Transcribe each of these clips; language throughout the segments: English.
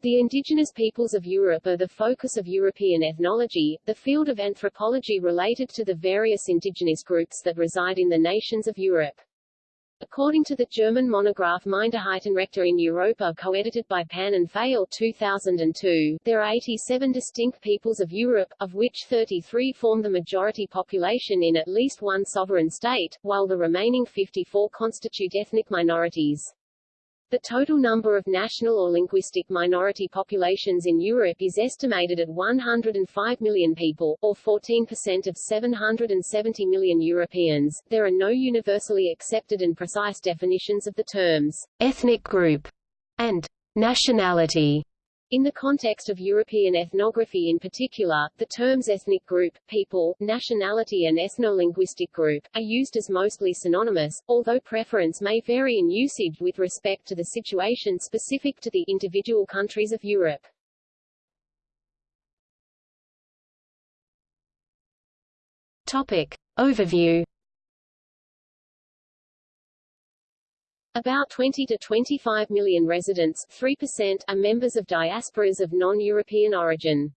The indigenous peoples of Europe are the focus of European ethnology, the field of anthropology related to the various indigenous groups that reside in the nations of Europe. According to the German monograph Minderheitenrechte in Europa co-edited by Pan and Pfeil 2002, there are 87 distinct peoples of Europe, of which 33 form the majority population in at least one sovereign state, while the remaining 54 constitute ethnic minorities. The total number of national or linguistic minority populations in Europe is estimated at 105 million people, or 14% of 770 million Europeans. There are no universally accepted and precise definitions of the terms ethnic group and nationality in the context of European ethnography in particular, the terms ethnic group, people, nationality and ethno-linguistic group, are used as mostly synonymous, although preference may vary in usage with respect to the situation specific to the individual countries of Europe. Topic. Overview About 20 to 25 million residents 3% are members of diasporas of non-European origin.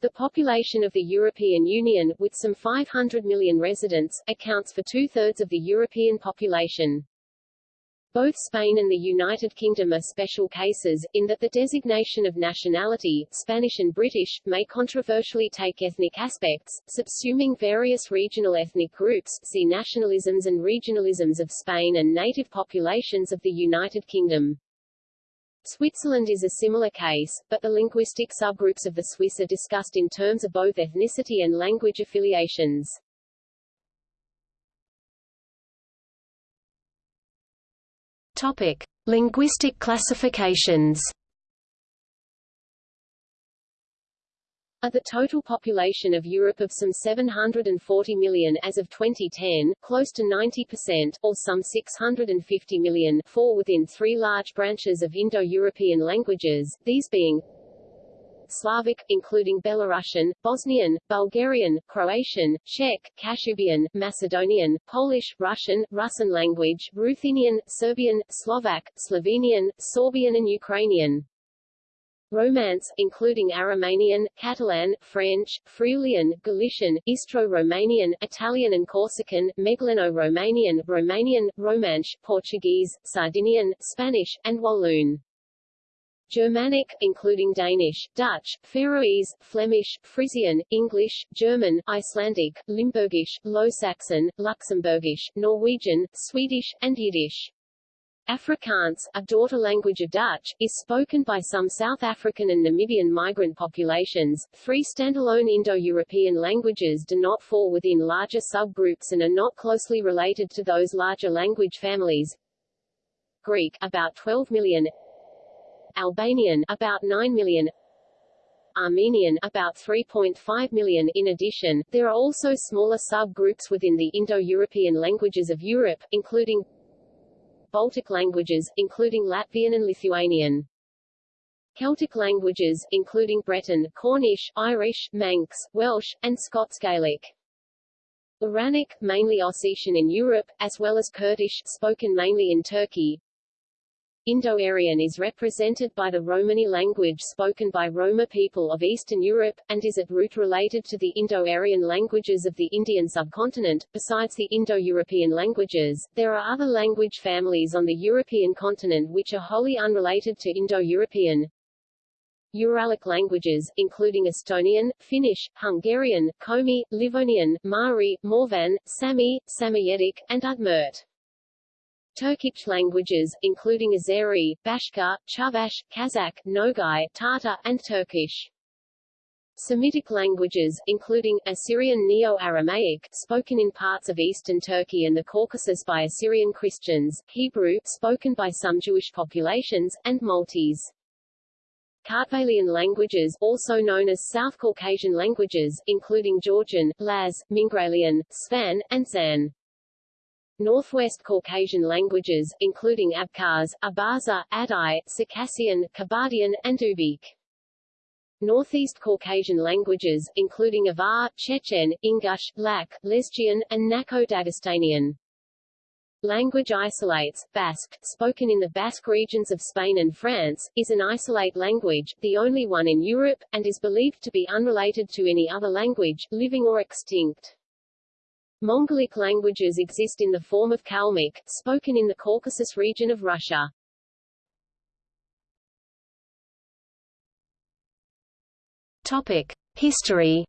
The population of the European Union, with some 500 million residents, accounts for two-thirds of the European population. Both Spain and the United Kingdom are special cases, in that the designation of nationality, Spanish and British, may controversially take ethnic aspects, subsuming various regional ethnic groups see nationalisms and regionalisms of Spain and native populations of the United Kingdom. Switzerland is a similar case, but the linguistic subgroups of the Swiss are discussed in terms of both ethnicity and language affiliations. Topic: Linguistic classifications. Of the total population of Europe of some 740 million as of 2010, close to 90%, or some 650 million, fall within three large branches of Indo-European languages, these being Slavic, including Belarusian, Bosnian, Bulgarian, Croatian, Czech, Kashubian, Macedonian, Polish, Russian, Russian language, Ruthenian, Serbian, Slovak, Slovenian, Sorbian and Ukrainian. Romance, including Aromanian, Catalan, French, Friulian, Galician, Istro-Romanian, Italian and Corsican, Megleno-Romanian, Romanian, Romansh, Portuguese, Sardinian, Spanish, and Walloon. Germanic, including Danish, Dutch, Faroese, Flemish, Frisian, English, German, Icelandic, Limburgish, Low Saxon, Luxembourgish, Norwegian, Swedish, and Yiddish. Afrikaans, a daughter language of Dutch, is spoken by some South African and Namibian migrant populations. Three standalone Indo-European languages do not fall within larger subgroups and are not closely related to those larger language families. Greek, about 12 million, Albanian about 9 million Armenian about 3.5 million. In addition, there are also smaller subgroups within the Indo-European languages of Europe, including Baltic languages, including Latvian and Lithuanian. Celtic languages, including Breton, Cornish, Irish, Manx, Welsh, and Scots Gaelic. Iranic, mainly Ossetian in Europe, as well as Kurdish, spoken mainly in Turkey, Indo-Aryan is represented by the Romani language spoken by Roma people of Eastern Europe, and is at root related to the Indo-Aryan languages of the Indian subcontinent. Besides the Indo-European languages, there are other language families on the European continent which are wholly unrelated to Indo-European. Uralic languages, including Estonian, Finnish, Hungarian, Komi, Livonian, Mari, Mordvin, Sami, Samoyedic, and Udmurt. Turkic languages, including Azeri, Bashkir, Chuvash, Kazakh, Nogai, Tatar, and Turkish. Semitic languages, including, Assyrian Neo-Aramaic, spoken in parts of eastern Turkey and the Caucasus by Assyrian Christians, Hebrew, spoken by some Jewish populations, and Maltese. Kartvelian languages, also known as South Caucasian languages, including Georgian, Laz, Mingrelian, Svan, and Zan. Northwest Caucasian languages, including Abkhaz, Abaza, Adyghe, Circassian, Kabardian, and Ubykh. Northeast Caucasian languages, including Avar, Chechen, Ingush, Lak, Lezgian, and Nakh-Dagestanian. Language isolates, Basque, spoken in the Basque regions of Spain and France, is an isolate language, the only one in Europe, and is believed to be unrelated to any other language, living or extinct. Mongolic languages exist in the form of Kalmyk, spoken in the Caucasus region of Russia. Topic. History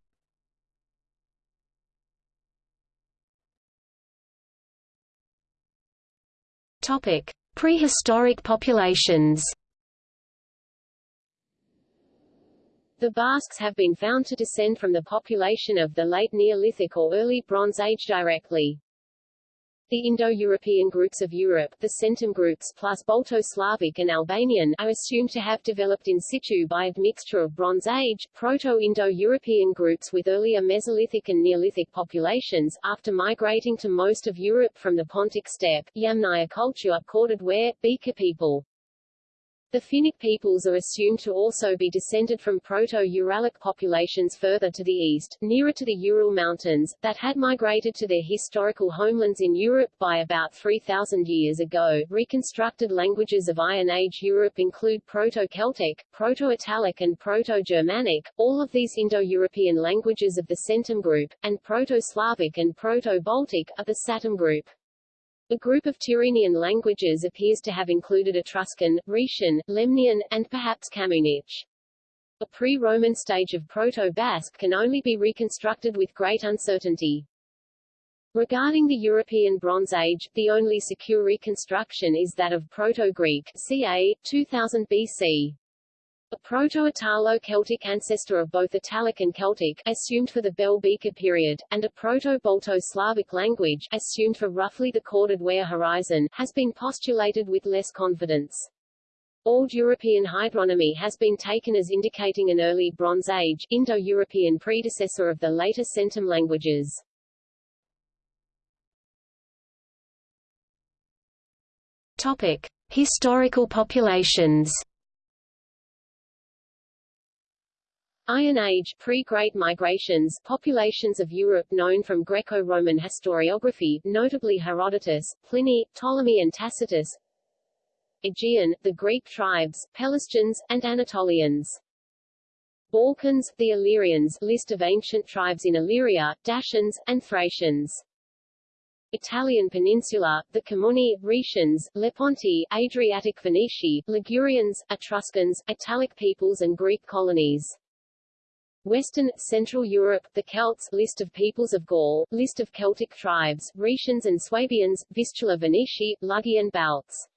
Topic: Prehistoric populations. The Basques have been found to descend from the population of the late Neolithic or early Bronze Age directly. The Indo-European groups of Europe, the Centum groups plus Balto-Slavic and Albanian, are assumed to have developed in situ by a mixture of Bronze Age, Proto-Indo-European groups with earlier Mesolithic and Neolithic populations, after migrating to most of Europe from the Pontic steppe, Yamnaya culture, corded ware, Beaker people. The Finnic peoples are assumed to also be descended from Proto-Uralic populations further to the east, nearer to the Ural Mountains, that had migrated to their historical homelands in Europe by about 3,000 years ago. Reconstructed languages of Iron Age Europe include Proto-Celtic, Proto-Italic and Proto-Germanic, all of these Indo-European languages of the Centum group, and Proto-Slavic and Proto-Baltic, of the Satem group. A group of Tyrrhenian languages appears to have included Etruscan, Rhaetian, Lemnian, and perhaps Camunic. A pre-Roman stage of Proto-Basque can only be reconstructed with great uncertainty. Regarding the European Bronze Age, the only secure reconstruction is that of Proto-Greek, ca. 2000 BC. A Proto-Italo-Celtic ancestor of both Italic and Celtic, assumed for the Bell Beaker period, and a Proto-Balto-Slavic language, assumed for roughly the corded ware horizon, has been postulated with less confidence. Old European hydronymy has been taken as indicating an early Bronze Age, Indo-European predecessor of the later Centum languages. Topic. Historical populations Iron Age pre-Great Migrations populations of Europe known from Greco-Roman historiography, notably Herodotus, Pliny, Ptolemy and Tacitus Aegean, the Greek tribes, Pelasgians, and Anatolians. Balkans, the Illyrians list of ancient tribes in Illyria, Dacians, and Thracians. Italian peninsula, the Camunni, Rhaetians, Lepontii, Adriatic Phoenici, Ligurians, Etruscans, Italic peoples and Greek colonies. Western, Central Europe, the Celts, list of peoples of Gaul, list of Celtic tribes, Rhaetians and Swabians, Vistula Venetii, Lugian Balts.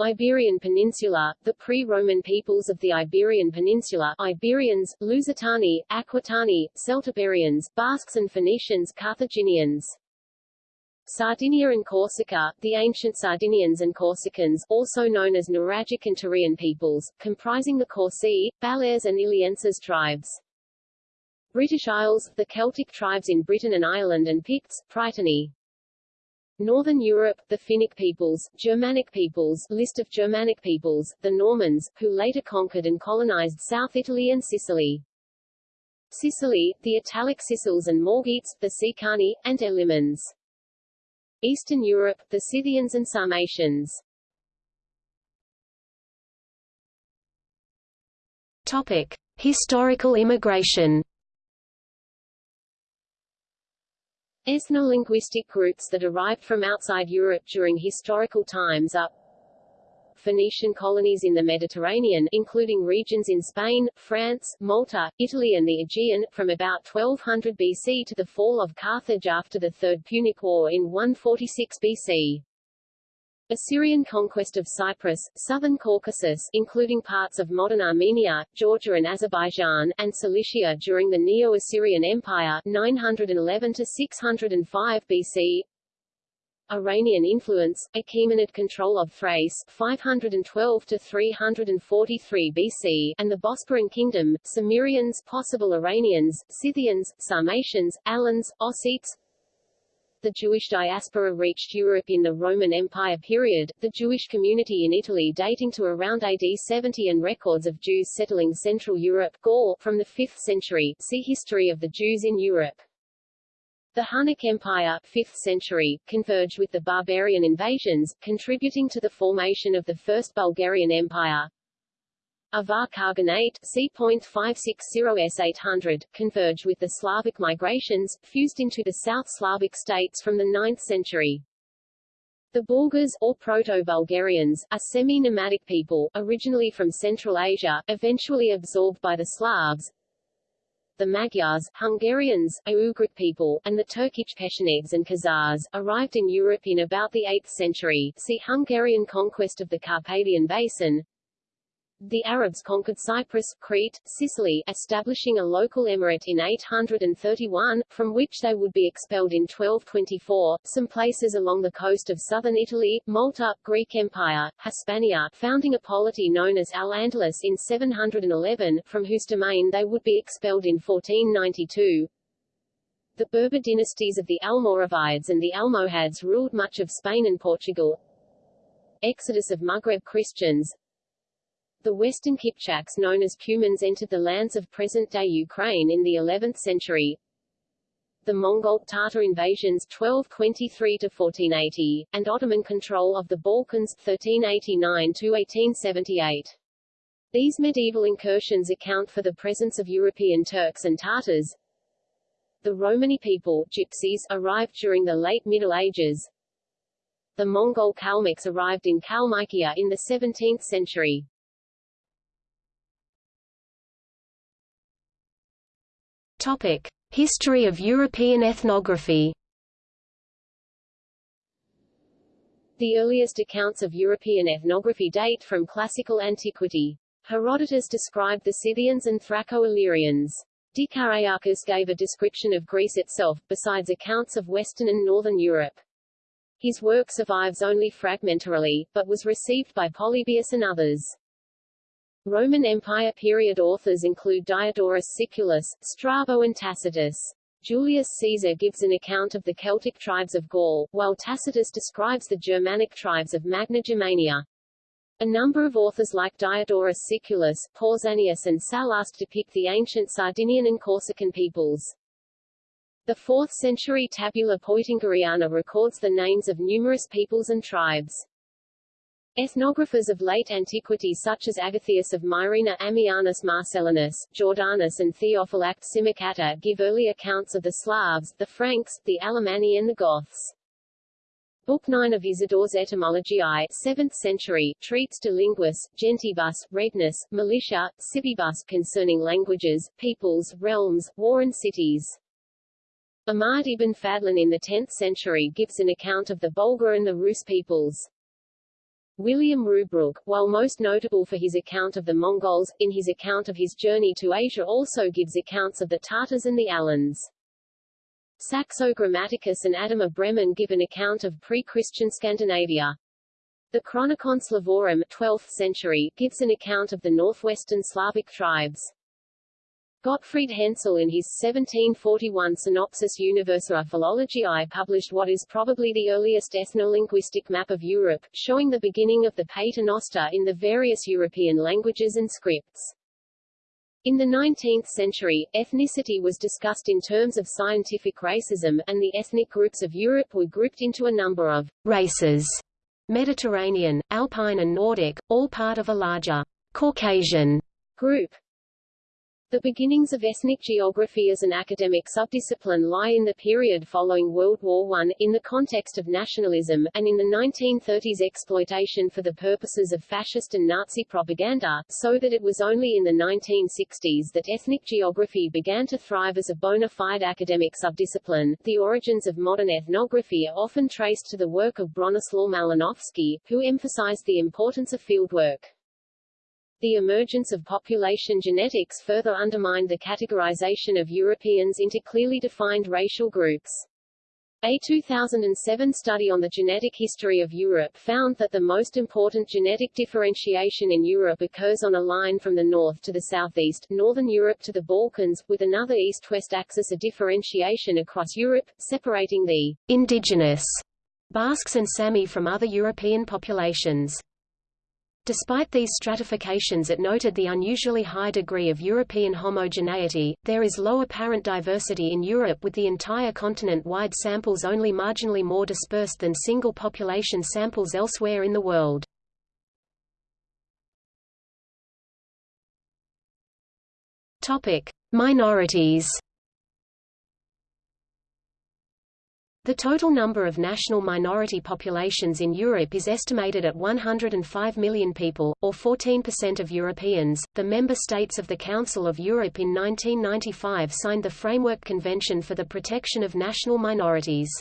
Iberian Peninsula, the pre-Roman peoples of the Iberian Peninsula Iberians, Lusitani, Aquitani, Celtiberians, Basques and Phoenicians Carthaginians. Sardinia and Corsica, the ancient Sardinians and Corsicans, also known as Nuragic and Tyrian peoples, comprising the Corsi, Balears and Illienses tribes. British Isles, the Celtic tribes in Britain and Ireland and Picts, Pritani. Northern Europe, the Finnic peoples, Germanic peoples, list of Germanic peoples, the Normans, who later conquered and colonized South Italy and Sicily. Sicily, the Italic Sicels and Morgetes, the Sicani, and Elymians. Eastern Europe, the Scythians and Sarmatians. Topic: Historical immigration. Ethno-linguistic groups that arrived from outside Europe during historical times are Phoenician colonies in the Mediterranean, including regions in Spain, France, Malta, Italy and the Aegean, from about 1200 BC to the fall of Carthage after the Third Punic War in 146 BC. Assyrian conquest of Cyprus, southern Caucasus including parts of modern Armenia, Georgia and Azerbaijan, and Cilicia during the Neo-Assyrian Empire 911 to 605 BC Iranian influence, Achaemenid control of Thrace 512 to 343 BC, and the Bosporan kingdom, Cimmerians, possible Iranians, Scythians, Sarmatians, Alans, Ossetes. The Jewish diaspora reached Europe in the Roman Empire period, the Jewish community in Italy dating to around AD 70 and records of Jews settling Central Europe Gaul, from the 5th century see History of the Jews in Europe. The Hunnic Empire 5th century, converged with the barbarian invasions, contributing to the formation of the First Bulgarian Empire. Avar Khaganate c.560s800, converged with the Slavic migrations, fused into the South Slavic states from the 9th century. The Bulgars, or Proto-Bulgarians, are semi-nomadic people, originally from Central Asia, eventually absorbed by the Slavs. The Magyars, Hungarians, Ugric people, and the Turkic Pechenegs and Khazars, arrived in Europe in about the 8th century see Hungarian conquest of the Carpathian Basin. The Arabs conquered Cyprus, Crete, Sicily, establishing a local emirate in 831, from which they would be expelled in 1224. Some places along the coast of southern Italy, Malta, Greek Empire, Hispania, founding a polity known as Al-Andalus in 711, from whose domain they would be expelled in 1492. The Berber dynasties of the Almoravides and the Almohads ruled much of Spain and Portugal. Exodus of Maghreb Christians the Western Kipchaks known as Cumans entered the lands of present-day Ukraine in the 11th century. The Mongol Tatar invasions 1223-1480, and Ottoman control of the Balkans 1389-1878. These medieval incursions account for the presence of European Turks and Tatars. The Romani people gypsies, arrived during the late Middle Ages. The Mongol Kalmyks arrived in Kalmykia in the 17th century. Topic: History of European ethnography. The earliest accounts of European ethnography date from classical antiquity. Herodotus described the Scythians and Thraco-Illyrians. Dicaearchus gave a description of Greece itself, besides accounts of Western and Northern Europe. His work survives only fragmentarily, but was received by Polybius and others. Roman Empire period authors include Diodorus Siculus, Strabo and Tacitus. Julius Caesar gives an account of the Celtic tribes of Gaul, while Tacitus describes the Germanic tribes of Magna Germania. A number of authors like Diodorus Siculus, Pausanias and Sallust depict the ancient Sardinian and Corsican peoples. The 4th century Tabula Peutingeriana records the names of numerous peoples and tribes. Ethnographers of late antiquity such as Agathias of Myrina Ammianus Marcellinus, Jordanes and Theophylact Simocatta give early accounts of the Slavs, the Franks, the Alemanni and the Goths. Book 9 of Isidore's Etymologiae 7th century, treats de linguis, gentibus, regnus, militia, civibus concerning languages, peoples, realms, war and cities. Ahmad ibn Fadlan in the 10th century gives an account of the Bulgar and the Rus peoples. William Rubruck, while most notable for his account of the Mongols, in his account of his journey to Asia also gives accounts of the Tatars and the Alans. Saxo Grammaticus and Adam of Bremen give an account of pre-Christian Scandinavia. The Chronicon Slavorum 12th century gives an account of the northwestern Slavic tribes. Gottfried Hensel in his 1741 Synopsis Universae Philologiae published what is probably the earliest ethnolinguistic map of Europe, showing the beginning of the paternoster in the various European languages and scripts. In the 19th century, ethnicity was discussed in terms of scientific racism, and the ethnic groups of Europe were grouped into a number of races, Mediterranean, Alpine and Nordic, all part of a larger Caucasian group. The beginnings of ethnic geography as an academic subdiscipline lie in the period following World War I, in the context of nationalism, and in the 1930s exploitation for the purposes of fascist and Nazi propaganda, so that it was only in the 1960s that ethnic geography began to thrive as a bona fide academic subdiscipline. The origins of modern ethnography are often traced to the work of Bronislaw Malinowski, who emphasized the importance of fieldwork. The emergence of population genetics further undermined the categorization of Europeans into clearly defined racial groups. A 2007 study on the genetic history of Europe found that the most important genetic differentiation in Europe occurs on a line from the north to the southeast, northern Europe to the Balkans, with another east-west axis of differentiation across Europe, separating the indigenous Basques and Sami from other European populations. Despite these stratifications it noted the unusually high degree of European homogeneity, there is low apparent diversity in Europe with the entire continent-wide samples only marginally more dispersed than single population samples elsewhere in the world. Minorities The total number of national minority populations in Europe is estimated at 105 million people, or 14% of Europeans. The member states of the Council of Europe in 1995 signed the Framework Convention for the Protection of National Minorities.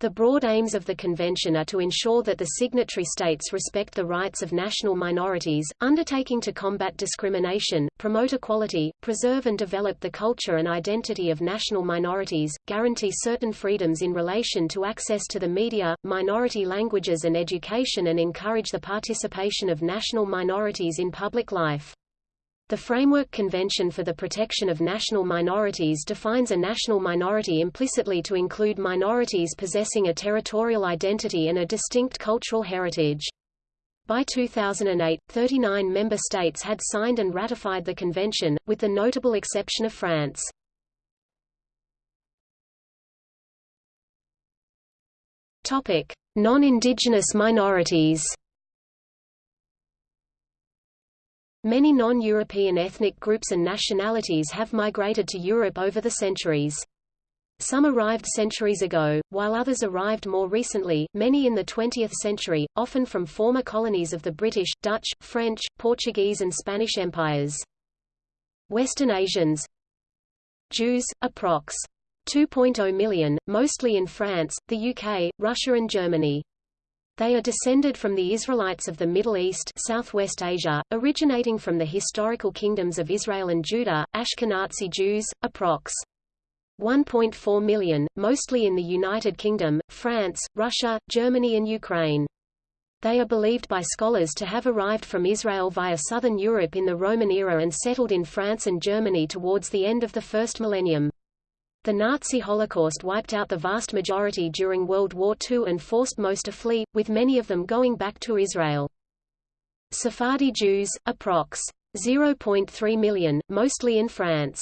The broad aims of the convention are to ensure that the signatory states respect the rights of national minorities, undertaking to combat discrimination, promote equality, preserve and develop the culture and identity of national minorities, guarantee certain freedoms in relation to access to the media, minority languages and education and encourage the participation of national minorities in public life. The Framework Convention for the Protection of National Minorities defines a national minority implicitly to include minorities possessing a territorial identity and a distinct cultural heritage. By 2008, 39 member states had signed and ratified the convention, with the notable exception of France. Non-indigenous minorities Many non-European ethnic groups and nationalities have migrated to Europe over the centuries. Some arrived centuries ago, while others arrived more recently, many in the 20th century, often from former colonies of the British, Dutch, French, Portuguese and Spanish empires. Western Asians Jews, approx. 2.0 million, mostly in France, the UK, Russia and Germany. They are descended from the Israelites of the Middle East Southwest Asia, originating from the historical kingdoms of Israel and Judah, Ashkenazi Jews, approx. 1.4 million, mostly in the United Kingdom, France, Russia, Germany and Ukraine. They are believed by scholars to have arrived from Israel via southern Europe in the Roman era and settled in France and Germany towards the end of the first millennium. The Nazi Holocaust wiped out the vast majority during World War II and forced most to flee, with many of them going back to Israel. Sephardi Jews, approx. 0.3 million, mostly in France.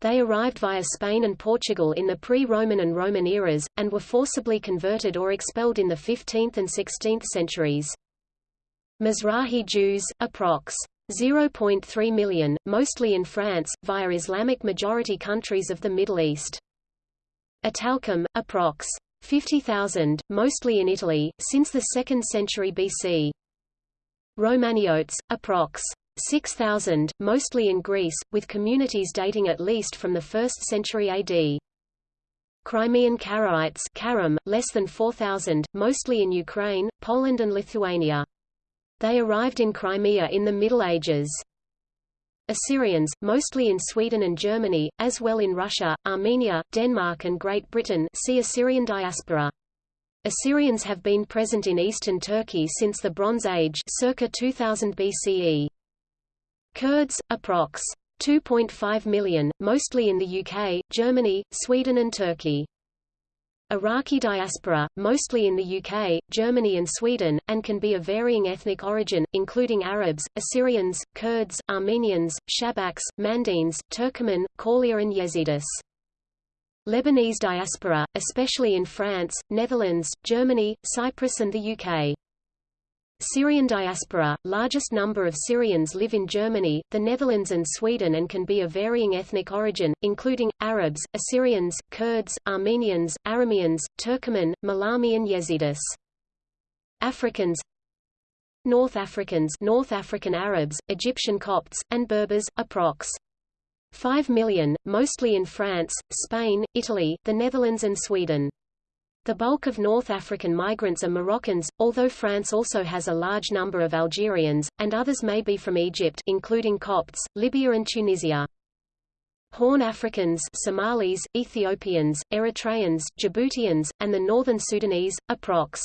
They arrived via Spain and Portugal in the pre-Roman and Roman eras, and were forcibly converted or expelled in the 15th and 16th centuries. Mizrahi Jews, approx. 0.3 million, mostly in France, via Islamic majority countries of the Middle East. Italkim, approx. 50,000, mostly in Italy, since the 2nd century BC. Romaniotes, approx. 6,000, mostly in Greece, with communities dating at least from the 1st century AD. Crimean Karaites less than 4,000, mostly in Ukraine, Poland and Lithuania. They arrived in Crimea in the Middle Ages. Assyrians, mostly in Sweden and Germany, as well in Russia, Armenia, Denmark and Great Britain see Assyrian diaspora. Assyrians have been present in eastern Turkey since the Bronze Age circa 2000 BCE. Kurds, approx. 2.5 million, mostly in the UK, Germany, Sweden and Turkey. Iraqi diaspora, mostly in the UK, Germany and Sweden, and can be of varying ethnic origin, including Arabs, Assyrians, Kurds, Armenians, Shabaks, Mandaeans, Turkoman, Kaulia and Yazidis. Lebanese diaspora, especially in France, Netherlands, Germany, Cyprus and the UK. Syrian diaspora, largest number of Syrians live in Germany, the Netherlands and Sweden and can be of varying ethnic origin, including, Arabs, Assyrians, Kurds, Armenians, Arameans, Turkoman, Malami and Yazidis. Africans North Africans North African Arabs, Egyptian Copts, and Berbers, approx. 5 million, mostly in France, Spain, Italy, the Netherlands and Sweden. The bulk of North African migrants are Moroccans, although France also has a large number of Algerians, and others may be from Egypt including Copts, Libya and Tunisia. Horn Africans Somalis, Ethiopians, Eritreans, Djiboutians, and the northern Sudanese, approx.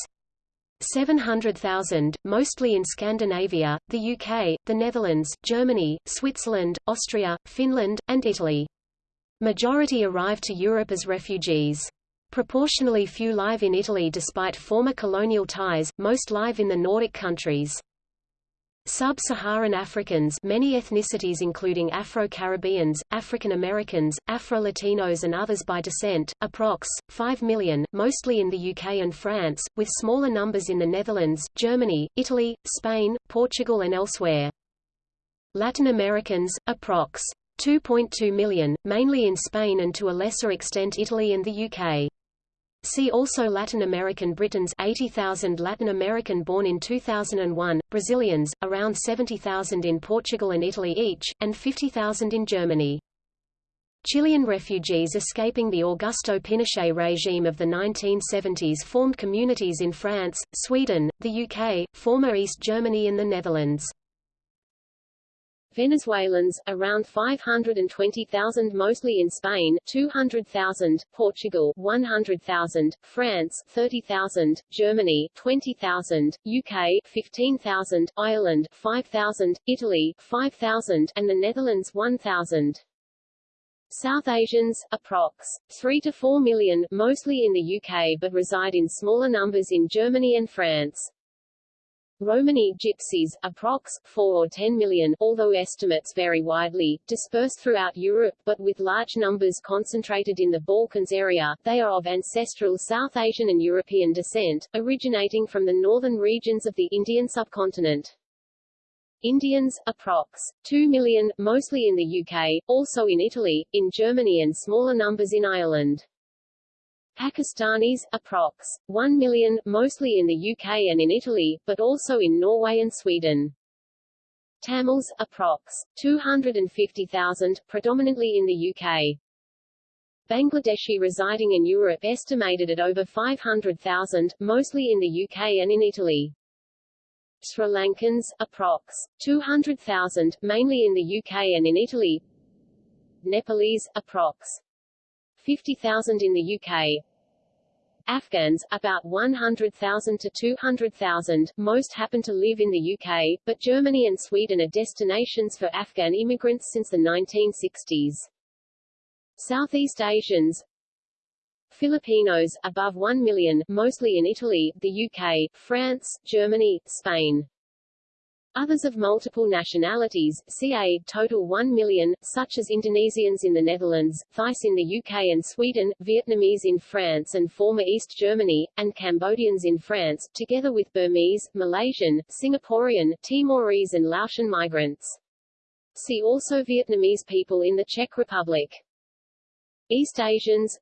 700,000, mostly in Scandinavia, the UK, the Netherlands, Germany, Switzerland, Austria, Finland, and Italy. Majority arrived to Europe as refugees. Proportionally few live in Italy despite former colonial ties, most live in the Nordic countries. Sub-Saharan Africans many ethnicities including Afro-Caribbeans, African Americans, Afro-Latinos and others by descent, approx. 5 million, mostly in the UK and France, with smaller numbers in the Netherlands, Germany, Italy, Spain, Portugal and elsewhere. Latin Americans, approx. 2.2 million, mainly in Spain and to a lesser extent Italy and the UK. See also Latin American Britons 80,000 Latin American born in 2001, Brazilians, around 70,000 in Portugal and Italy each, and 50,000 in Germany. Chilean refugees escaping the Augusto Pinochet regime of the 1970s formed communities in France, Sweden, the UK, former East Germany and the Netherlands. Venezuelans, around 520,000 mostly in Spain, 200,000, Portugal, 100,000, France, 30,000, Germany, 20,000, UK, 15,000, Ireland, 5,000, Italy, 5,000, and the Netherlands 1,000. South Asians, approx. 3 to 4 million, mostly in the UK but reside in smaller numbers in Germany and France. Romani gypsies, approx. 4 or 10 million, although estimates vary widely, dispersed throughout Europe but with large numbers concentrated in the Balkans area, they are of ancestral South Asian and European descent, originating from the northern regions of the Indian subcontinent. Indians, approx. 2 million, mostly in the UK, also in Italy, in Germany and smaller numbers in Ireland. Pakistanis, approx. 1 million, mostly in the UK and in Italy, but also in Norway and Sweden. Tamils, approx. 250,000, predominantly in the UK. Bangladeshi residing in Europe estimated at over 500,000, mostly in the UK and in Italy. Sri Lankans, approx. 200,000, mainly in the UK and in Italy. Nepalese, approx. 50,000 in the UK. Afghans, about 100,000 to 200,000, most happen to live in the UK, but Germany and Sweden are destinations for Afghan immigrants since the 1960s. Southeast Asians Filipinos, above 1 million, mostly in Italy, the UK, France, Germany, Spain. Others of multiple nationalities, ca. total 1 million, such as Indonesians in the Netherlands, Thais in the UK and Sweden, Vietnamese in France and former East Germany, and Cambodians in France, together with Burmese, Malaysian, Singaporean, Timorese and Laotian migrants. See also Vietnamese people in the Czech Republic. East Asians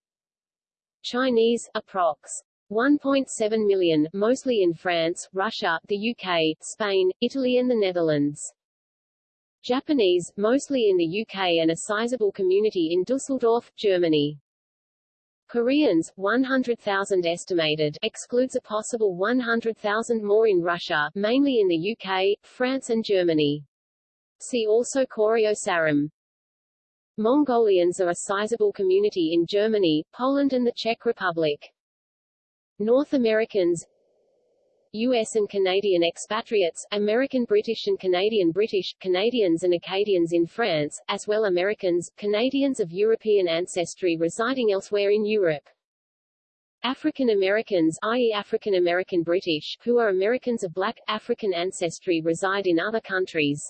Chinese, approx. 1.7 million, mostly in France, Russia, the UK, Spain, Italy and the Netherlands. Japanese, mostly in the UK and a sizable community in Dusseldorf, Germany. Koreans, 100,000 estimated, excludes a possible 100,000 more in Russia, mainly in the UK, France and Germany. See also Koryo Saram. Mongolians are a sizable community in Germany, Poland and the Czech Republic. North Americans U.S. and Canadian expatriates, American British and Canadian British, Canadians and Acadians in France, as well Americans, Canadians of European ancestry residing elsewhere in Europe. African Americans i.e. African American British, who are Americans of black, African ancestry reside in other countries.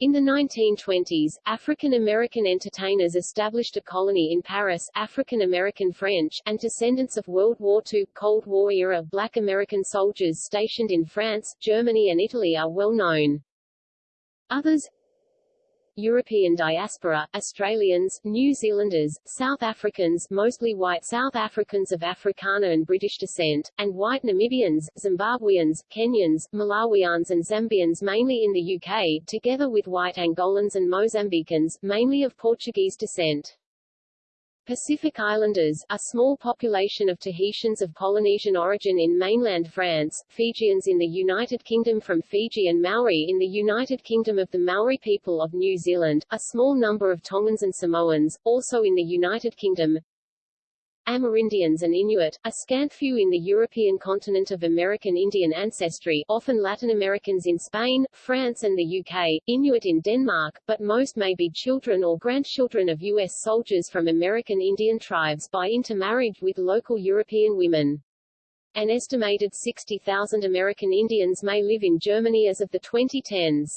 In the 1920s, African American entertainers established a colony in Paris African American French, and descendants of World War II, Cold War-era black American soldiers stationed in France, Germany and Italy are well known. Others European diaspora, Australians, New Zealanders, South Africans mostly white South Africans of Afrikaner and British descent, and white Namibians, Zimbabweans, Kenyans, Malawians and Zambians mainly in the UK, together with white Angolans and Mozambicans, mainly of Portuguese descent. Pacific Islanders, a small population of Tahitians of Polynesian origin in mainland France, Fijians in the United Kingdom from Fiji and Maori in the United Kingdom of the Maori people of New Zealand, a small number of Tongans and Samoans, also in the United Kingdom, Amerindians and Inuit, a scant few in the European continent of American Indian ancestry often Latin Americans in Spain, France and the UK, Inuit in Denmark, but most may be children or grandchildren of U.S. soldiers from American Indian tribes by intermarriage with local European women. An estimated 60,000 American Indians may live in Germany as of the 2010s.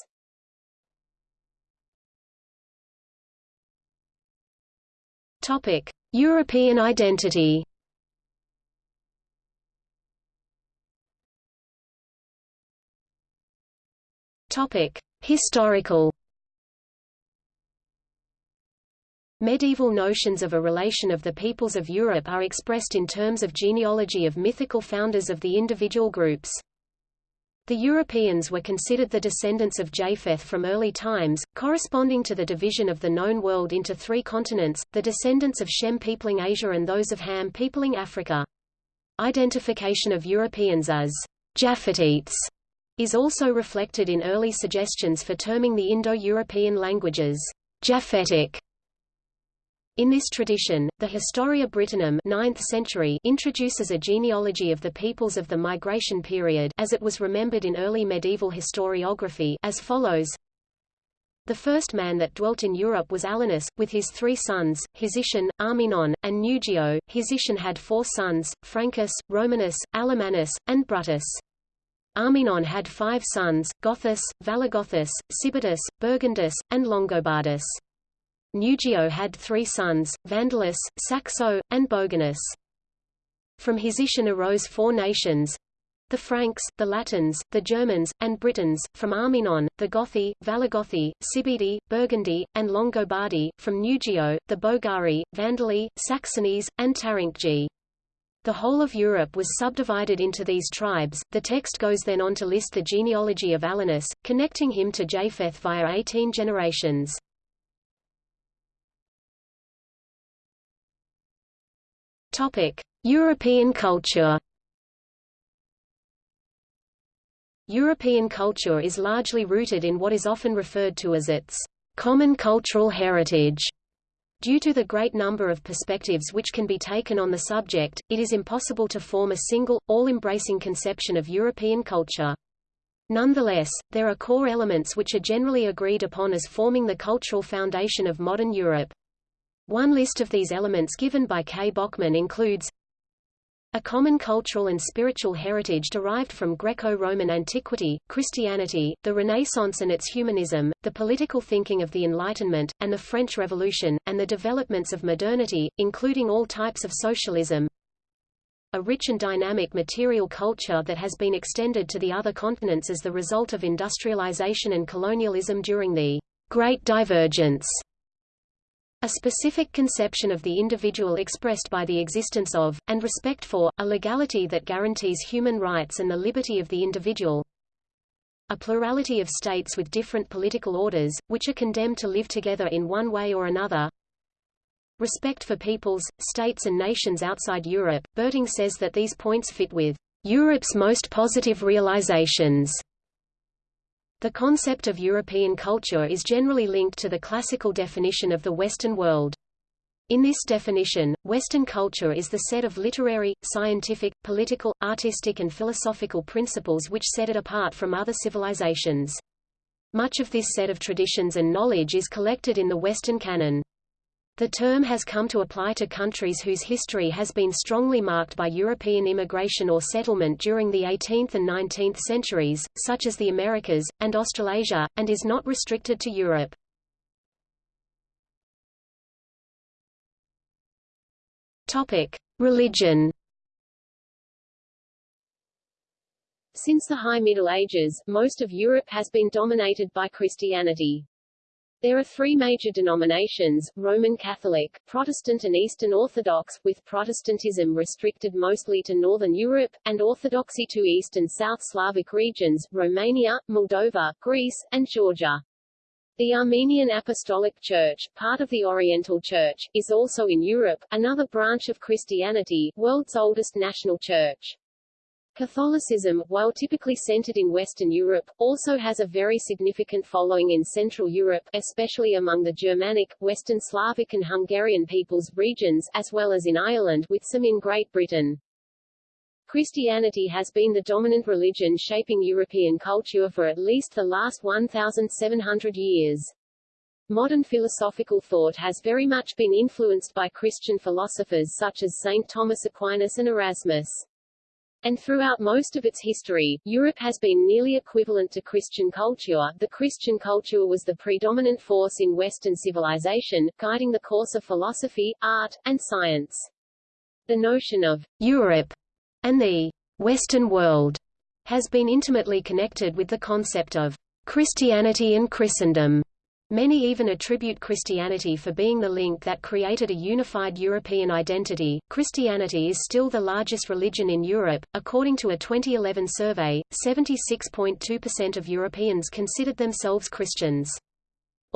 Topic: European identity. Topic: Historical. Medieval notions of a relation of the peoples of Europe are expressed in terms of genealogy of mythical founders of the individual groups. The Europeans were considered the descendants of Japheth from early times, corresponding to the division of the known world into three continents, the descendants of Shem peopling Asia and those of Ham peopling Africa. Identification of Europeans as Japhetites is also reflected in early suggestions for terming the Indo-European languages Japhetic. In this tradition, the Historia Brittonum 9th century introduces a genealogy of the peoples of the migration period as it was remembered in early medieval historiography as follows. The first man that dwelt in Europe was Alanus, with his three sons, Hisician, Arminon, and Nugio. Hisician had four sons, Francus, Romanus, Alamanus, and Brutus. Arminon had five sons, Gothus, Valagothus, Sibitus, Burgundus, and Longobardus. Nugio had three sons, Vandalus, Saxo, and Boganus. From Hisician arose four nations, the Franks, the Latins, the Germans, and Britons, from Arminon, the Gothi, Valagothi, Sibidi, Burgundy, and Longobardi, from Nugio, the Bogari, Vandali, Saxonies, and Taringgi. The whole of Europe was subdivided into these tribes. The text goes then on to list the genealogy of Alanus, connecting him to Japheth via 18 generations. Topic: European culture. European culture is largely rooted in what is often referred to as its common cultural heritage. Due to the great number of perspectives which can be taken on the subject, it is impossible to form a single, all-embracing conception of European culture. Nonetheless, there are core elements which are generally agreed upon as forming the cultural foundation of modern Europe. One list of these elements given by K. Bochmann includes a common cultural and spiritual heritage derived from Greco-Roman antiquity, Christianity, the Renaissance and its humanism, the political thinking of the Enlightenment, and the French Revolution, and the developments of modernity, including all types of socialism. A rich and dynamic material culture that has been extended to the other continents as the result of industrialization and colonialism during the Great Divergence a specific conception of the individual expressed by the existence of, and respect for, a legality that guarantees human rights and the liberty of the individual. A plurality of states with different political orders, which are condemned to live together in one way or another. Respect for peoples, states and nations outside Europe. Berting says that these points fit with Europe's most positive realizations the concept of European culture is generally linked to the classical definition of the Western world. In this definition, Western culture is the set of literary, scientific, political, artistic and philosophical principles which set it apart from other civilizations. Much of this set of traditions and knowledge is collected in the Western canon. The term has come to apply to countries whose history has been strongly marked by European immigration or settlement during the 18th and 19th centuries, such as the Americas, and Australasia, and is not restricted to Europe. Religion Since the High Middle Ages, most of Europe has been dominated by Christianity. There are three major denominations, Roman Catholic, Protestant and Eastern Orthodox, with Protestantism restricted mostly to Northern Europe, and Orthodoxy to East and South Slavic regions, Romania, Moldova, Greece, and Georgia. The Armenian Apostolic Church, part of the Oriental Church, is also in Europe, another branch of Christianity, world's oldest national church. Catholicism, while typically centered in Western Europe, also has a very significant following in Central Europe, especially among the Germanic, Western Slavic and Hungarian peoples regions, as well as in Ireland, with some in Great Britain. Christianity has been the dominant religion shaping European culture for at least the last 1,700 years. Modern philosophical thought has very much been influenced by Christian philosophers such as St. Thomas Aquinas and Erasmus. And throughout most of its history, Europe has been nearly equivalent to Christian culture. The Christian culture was the predominant force in Western civilization, guiding the course of philosophy, art, and science. The notion of Europe and the Western world has been intimately connected with the concept of Christianity and Christendom. Many even attribute Christianity for being the link that created a unified European identity. Christianity is still the largest religion in Europe. According to a 2011 survey, 76.2% of Europeans considered themselves Christians.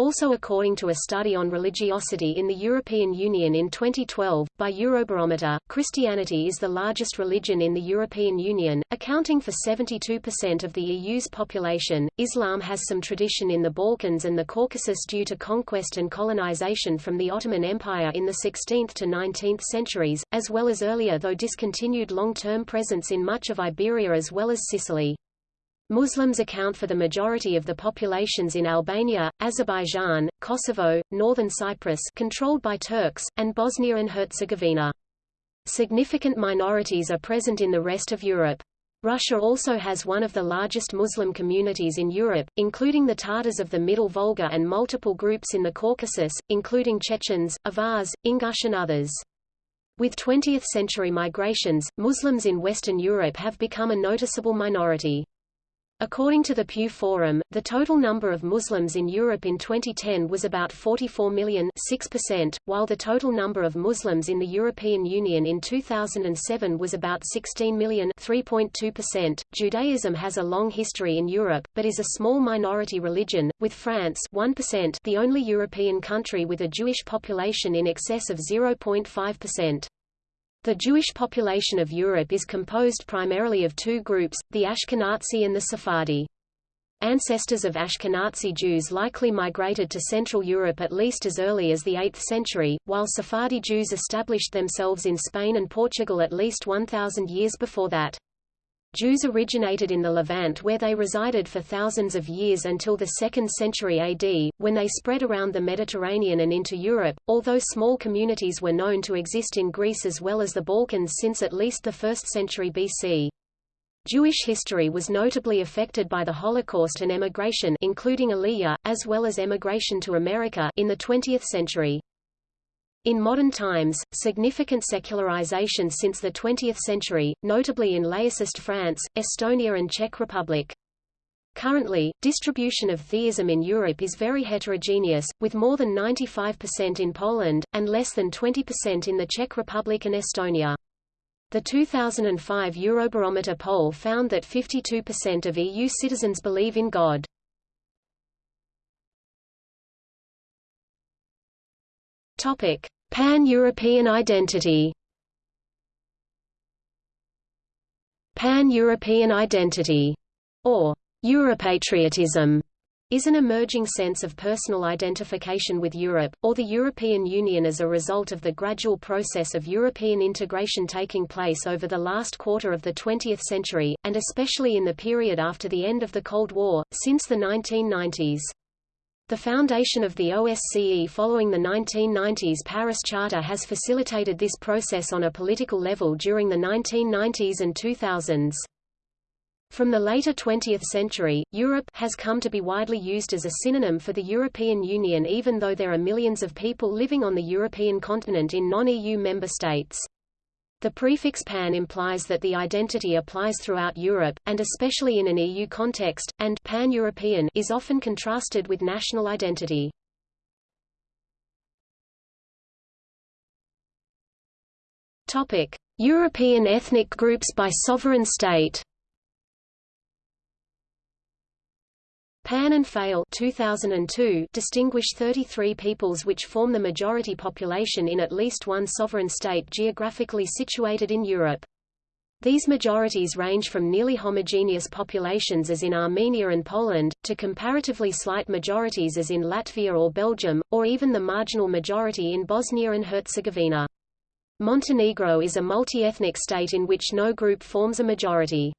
Also according to a study on religiosity in the European Union in 2012, by Eurobarometer, Christianity is the largest religion in the European Union, accounting for 72% of the EU's population. Islam has some tradition in the Balkans and the Caucasus due to conquest and colonization from the Ottoman Empire in the 16th to 19th centuries, as well as earlier though discontinued long-term presence in much of Iberia as well as Sicily. Muslims account for the majority of the populations in Albania, Azerbaijan, Kosovo, northern Cyprus controlled by Turks, and Bosnia and Herzegovina. Significant minorities are present in the rest of Europe. Russia also has one of the largest Muslim communities in Europe, including the Tatars of the Middle Volga and multiple groups in the Caucasus, including Chechens, Avars, Ingush and others. With 20th-century migrations, Muslims in Western Europe have become a noticeable minority. According to the Pew Forum, the total number of Muslims in Europe in 2010 was about 44 million 6%, while the total number of Muslims in the European Union in 2007 was about 16 million 3.2%. Judaism has a long history in Europe, but is a small minority religion, with France 1% the only European country with a Jewish population in excess of 0.5%. The Jewish population of Europe is composed primarily of two groups, the Ashkenazi and the Sephardi. Ancestors of Ashkenazi Jews likely migrated to Central Europe at least as early as the 8th century, while Sephardi Jews established themselves in Spain and Portugal at least 1,000 years before that. Jews originated in the Levant where they resided for thousands of years until the 2nd century AD, when they spread around the Mediterranean and into Europe, although small communities were known to exist in Greece as well as the Balkans since at least the 1st century BC. Jewish history was notably affected by the Holocaust and emigration including Aliyah, as well as emigration to America in the 20th century. In modern times, significant secularization since the 20th century, notably in laicist France, Estonia and Czech Republic. Currently, distribution of theism in Europe is very heterogeneous, with more than 95% in Poland, and less than 20% in the Czech Republic and Estonia. The 2005 Eurobarometer poll found that 52% of EU citizens believe in God. Pan-European identity. Pan-European identity, or Europatriotism, is an emerging sense of personal identification with Europe, or the European Union as a result of the gradual process of European integration taking place over the last quarter of the 20th century, and especially in the period after the end of the Cold War, since the 1990s. The foundation of the OSCE following the 1990s Paris Charter has facilitated this process on a political level during the 1990s and 2000s. From the later 20th century, Europe has come to be widely used as a synonym for the European Union even though there are millions of people living on the European continent in non-EU member states. The prefix pan implies that the identity applies throughout Europe, and especially in an EU context, and pan-European is often contrasted with national identity. Topic: European ethnic groups by sovereign state. Pan and Pfeil 2002 distinguish 33 peoples which form the majority population in at least one sovereign state geographically situated in Europe. These majorities range from nearly homogeneous populations as in Armenia and Poland, to comparatively slight majorities as in Latvia or Belgium, or even the marginal majority in Bosnia and Herzegovina. Montenegro is a multi-ethnic state in which no group forms a majority.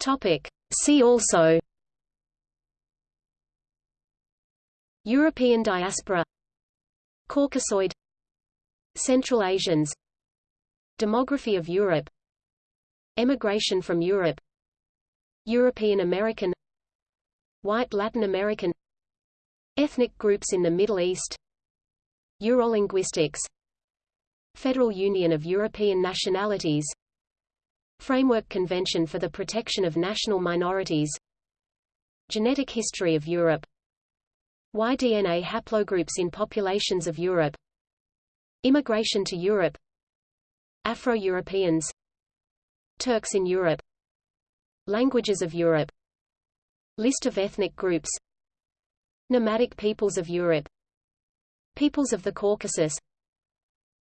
Topic. See also. European diaspora. Caucasoid. Central Asians. Demography of Europe. Emigration from Europe. European American. White Latin American. Ethnic groups in the Middle East. Eurolinguistics Federal Union of European Nationalities Framework Convention for the Protection of National Minorities. Genetic History of Europe. Y-DNA haplogroups in populations of Europe. Immigration to Europe. Afro-Europeans. Turks in Europe. Languages of Europe. List of ethnic groups. Nomadic peoples of Europe. Peoples of the Caucasus.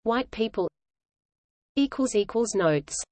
White people. Notes